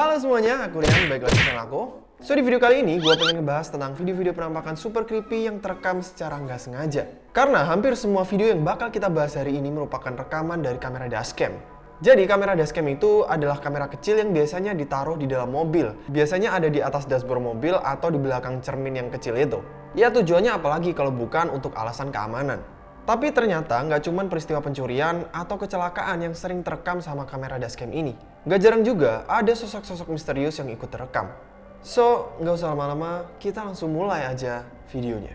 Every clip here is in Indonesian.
Halo semuanya, aku Rian, baik lagi sama aku. So di video kali ini, gue pengen ngebahas tentang video-video penampakan super creepy yang terekam secara nggak sengaja. Karena hampir semua video yang bakal kita bahas hari ini merupakan rekaman dari kamera dashcam. Jadi kamera dashcam itu adalah kamera kecil yang biasanya ditaruh di dalam mobil. Biasanya ada di atas dashboard mobil atau di belakang cermin yang kecil itu. Ya tujuannya apalagi kalau bukan untuk alasan keamanan. Tapi ternyata nggak cuma peristiwa pencurian atau kecelakaan yang sering terekam sama kamera dashcam ini. Nggak jarang juga ada sosok-sosok misterius yang ikut terekam. So, nggak usah lama-lama, kita langsung mulai aja videonya.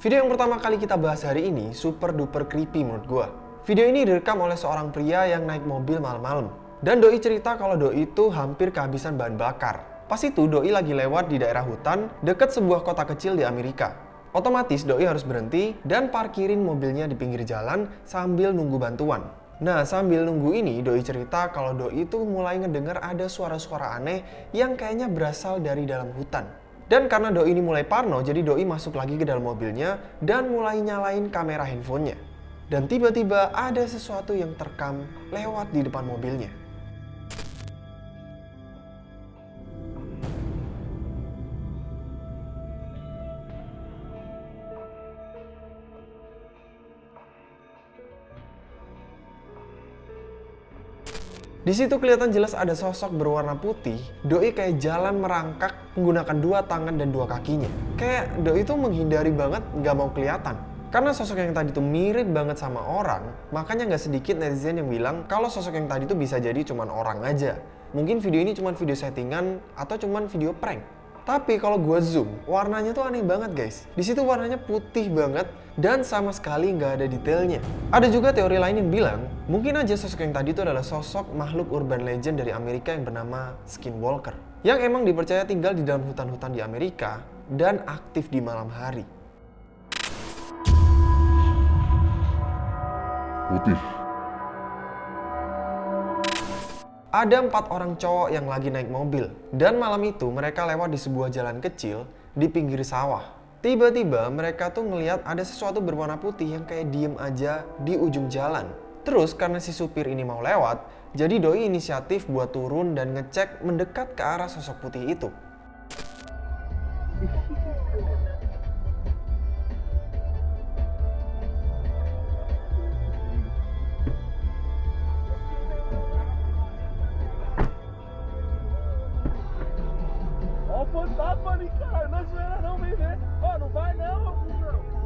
Video yang pertama kali kita bahas hari ini super duper creepy menurut gua. Video ini direkam oleh seorang pria yang naik mobil malam-malam. Dan Doi cerita kalau Doi itu hampir kehabisan bahan bakar. Pas itu Doi lagi lewat di daerah hutan dekat sebuah kota kecil di Amerika. Otomatis Doi harus berhenti dan parkirin mobilnya di pinggir jalan sambil nunggu bantuan. Nah, sambil nunggu ini, Doi cerita kalau Doi itu mulai ngedengar ada suara-suara aneh yang kayaknya berasal dari dalam hutan. Dan karena Doi ini mulai parno, jadi Doi masuk lagi ke dalam mobilnya dan mulai nyalain kamera handphonenya. Dan tiba-tiba ada sesuatu yang terekam lewat di depan mobilnya. Di situ kelihatan jelas ada sosok berwarna putih. Doi kayak jalan merangkak menggunakan dua tangan dan dua kakinya. Kayak Doi itu menghindari banget nggak mau kelihatan. Karena sosok yang tadi itu mirip banget sama orang, makanya nggak sedikit netizen yang bilang kalau sosok yang tadi itu bisa jadi cuman orang aja. Mungkin video ini cuman video settingan atau cuman video prank. Tapi kalau gue zoom, warnanya tuh aneh banget guys. Di situ warnanya putih banget dan sama sekali nggak ada detailnya. Ada juga teori lain yang bilang, mungkin aja sosok yang tadi itu adalah sosok makhluk urban legend dari Amerika yang bernama Skinwalker. Yang emang dipercaya tinggal di dalam hutan-hutan di Amerika dan aktif di malam hari. Putih. Ada empat orang cowok yang lagi naik mobil, dan malam itu mereka lewat di sebuah jalan kecil di pinggir sawah. Tiba-tiba mereka tuh ngeliat ada sesuatu berwarna putih yang kayak diem aja di ujung jalan. Terus karena si supir ini mau lewat, jadi Doi inisiatif buat turun dan ngecek mendekat ke arah sosok putih itu. Fantasma cara. Não não, vem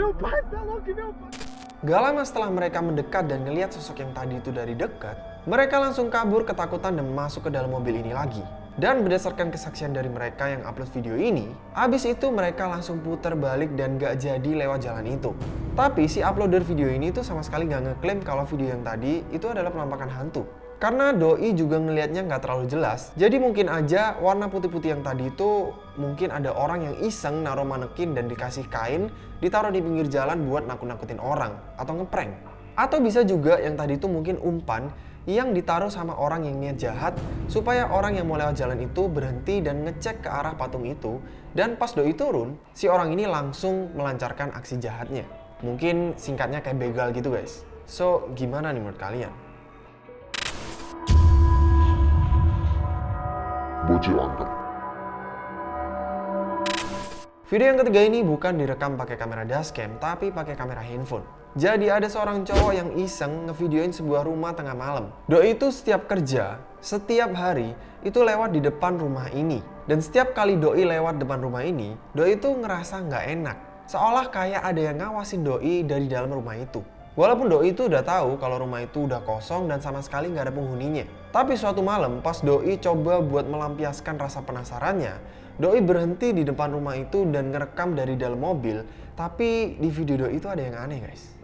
Meu. Gak lama setelah mereka mendekat dan ngeliat sosok yang tadi itu dari dekat, mereka langsung kabur ketakutan dan masuk ke dalam mobil ini lagi. Dan berdasarkan kesaksian dari mereka yang upload video ini, abis itu mereka langsung putar balik dan gak jadi lewat jalan itu. Tapi si uploader video ini tuh sama sekali gak ngeklaim kalau video yang tadi itu adalah penampakan hantu. Karena Doi juga ngelihatnya nggak terlalu jelas, jadi mungkin aja warna putih-putih yang tadi itu mungkin ada orang yang iseng naruh manekin dan dikasih kain ditaruh di pinggir jalan buat nakut-nakutin orang atau ngeprank. Atau bisa juga yang tadi itu mungkin umpan yang ditaruh sama orang yang niat jahat supaya orang yang mau lewat jalan itu berhenti dan ngecek ke arah patung itu dan pas Doi turun, si orang ini langsung melancarkan aksi jahatnya. Mungkin singkatnya kayak begal gitu guys. So, gimana nih menurut kalian? Angker. Video yang ketiga ini bukan direkam pakai kamera dashcam, tapi pakai kamera handphone. Jadi ada seorang cowok yang iseng ngevideoin sebuah rumah tengah malam. Doi itu setiap kerja, setiap hari, itu lewat di depan rumah ini. Dan setiap kali Doi lewat depan rumah ini, Doi itu ngerasa nggak enak. Seolah kayak ada yang ngawasin Doi dari dalam rumah itu. Walaupun Doi itu udah tahu kalau rumah itu udah kosong dan sama sekali nggak ada penghuninya. Tapi suatu malam pas Doi coba buat melampiaskan rasa penasarannya, Doi berhenti di depan rumah itu dan ngerekam dari dalam mobil. Tapi di video Doi itu ada yang aneh guys.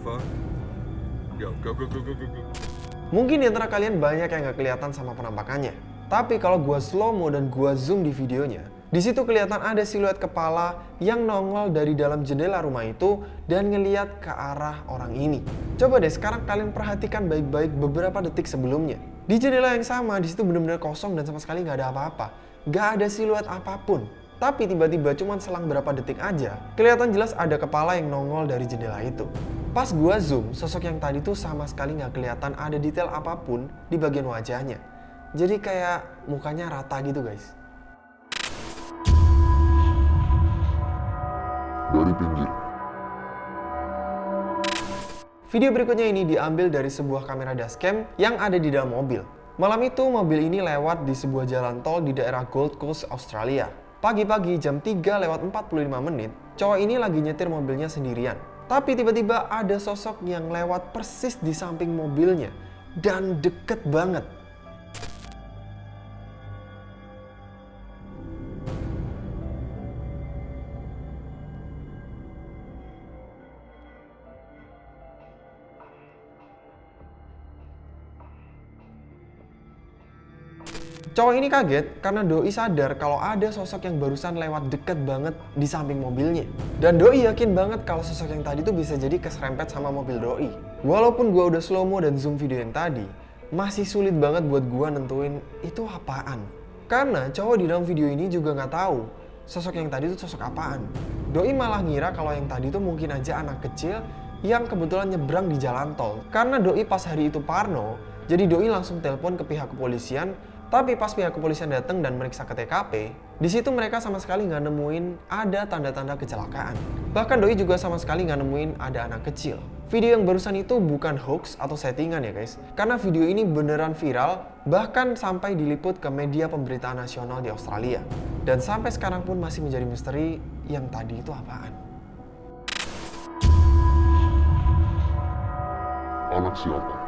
Fuck. Yo, go, go, go, go, go, go. Mungkin di antara kalian banyak yang nggak kelihatan sama penampakannya. Tapi kalau gua slow mo dan gua zoom di videonya, di situ kelihatan ada siluet kepala yang nongol dari dalam jendela rumah itu dan ngeliat ke arah orang ini. Coba deh sekarang kalian perhatikan baik-baik beberapa detik sebelumnya. Di jendela yang sama, di situ benar-benar kosong dan sama sekali nggak ada apa-apa. Nggak ada siluet apa pun. Tapi tiba-tiba cuman selang berapa detik aja, kelihatan jelas ada kepala yang nongol dari jendela itu. Pas gua zoom, sosok yang tadi tuh sama sekali nggak kelihatan ada detail apa pun di bagian wajahnya. Jadi kayak mukanya rata gitu guys. Dari pinggir. Video berikutnya ini diambil dari sebuah kamera dashcam yang ada di dalam mobil. Malam itu mobil ini lewat di sebuah jalan tol di daerah Gold Coast, Australia. Pagi-pagi jam 3 lewat 45 menit, cowok ini lagi nyetir mobilnya sendirian. Tapi tiba-tiba ada sosok yang lewat persis di samping mobilnya. Dan deket banget. Cowok ini kaget karena Doi sadar kalau ada sosok yang barusan lewat deket banget di samping mobilnya. Dan Doi yakin banget kalau sosok yang tadi tuh bisa jadi keserempet sama mobil Doi. Walaupun gua udah slow mo dan zoom video yang tadi, masih sulit banget buat gua nentuin itu apaan. Karena cowok di dalam video ini juga nggak tahu sosok yang tadi tuh sosok apaan. Doi malah ngira kalau yang tadi tuh mungkin aja anak kecil yang kebetulan nyebrang di jalan tol. Karena Doi pas hari itu parno, jadi Doi langsung telepon ke pihak kepolisian tapi pas pihak kepolisian datang dan meriksa ke TKP, di situ mereka sama sekali nggak nemuin ada tanda-tanda kecelakaan. Bahkan Doi juga sama sekali nggak nemuin ada anak kecil. Video yang barusan itu bukan hoax atau settingan ya guys, karena video ini beneran viral, bahkan sampai diliput ke media pemberitaan nasional di Australia. Dan sampai sekarang pun masih menjadi misteri yang tadi itu apaan. Anak siapa?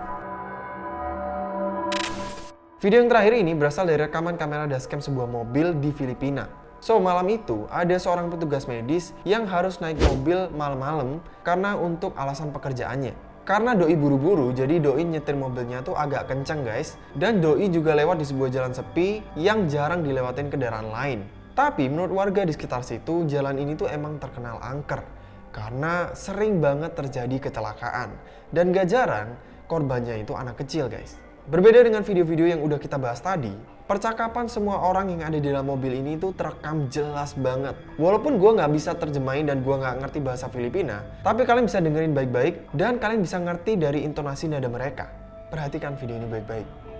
Video yang terakhir ini berasal dari rekaman kamera dashcam sebuah mobil di Filipina. So, malam itu ada seorang petugas medis yang harus naik mobil malam-malam karena untuk alasan pekerjaannya. Karena Doi buru-buru, jadi Doi nyetir mobilnya tuh agak kencang guys. Dan Doi juga lewat di sebuah jalan sepi yang jarang dilewatin kendaraan lain. Tapi menurut warga di sekitar situ, jalan ini tuh emang terkenal angker. Karena sering banget terjadi kecelakaan. Dan gak jarang, korbannya itu anak kecil guys. Berbeda dengan video-video yang udah kita bahas tadi, percakapan semua orang yang ada di dalam mobil ini tuh terekam jelas banget. Walaupun gue nggak bisa terjemahin dan gue nggak ngerti bahasa Filipina, tapi kalian bisa dengerin baik-baik dan kalian bisa ngerti dari intonasi nada mereka. Perhatikan video ini baik-baik.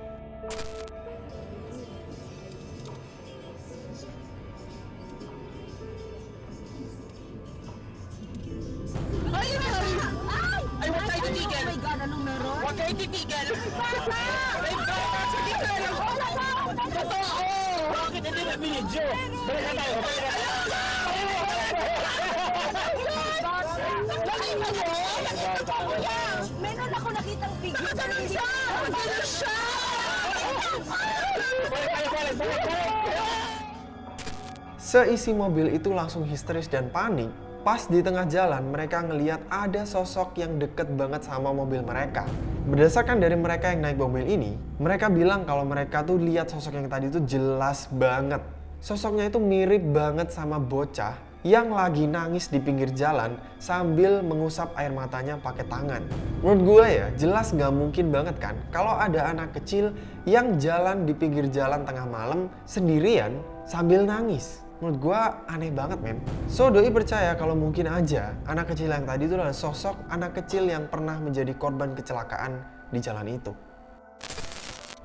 Seisi mobil itu langsung histeris dan panik. Pas di tengah jalan, mereka ngeliat ada sosok yang deket banget sama mobil mereka. Berdasarkan dari mereka yang naik mobil ini, mereka bilang kalau mereka tuh lihat sosok yang tadi itu jelas banget. Sosoknya itu mirip banget sama bocah yang lagi nangis di pinggir jalan sambil mengusap air matanya pakai tangan. Menurut gue ya, jelas nggak mungkin banget kan kalau ada anak kecil yang jalan di pinggir jalan tengah malam sendirian sambil nangis. Menurut gue aneh banget men. So Doi percaya kalau mungkin aja anak kecil yang tadi itu adalah sosok anak kecil yang pernah menjadi korban kecelakaan di jalan itu.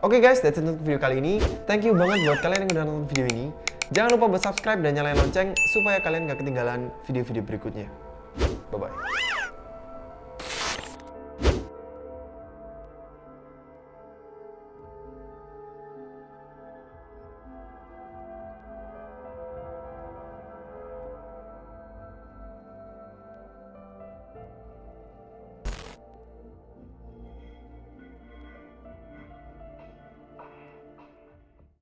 Oke guys, that's it untuk video kali ini. Thank you banget buat kalian yang udah nonton video ini. Jangan lupa buat subscribe dan nyalain lonceng supaya kalian gak ketinggalan video-video berikutnya. Bye-bye.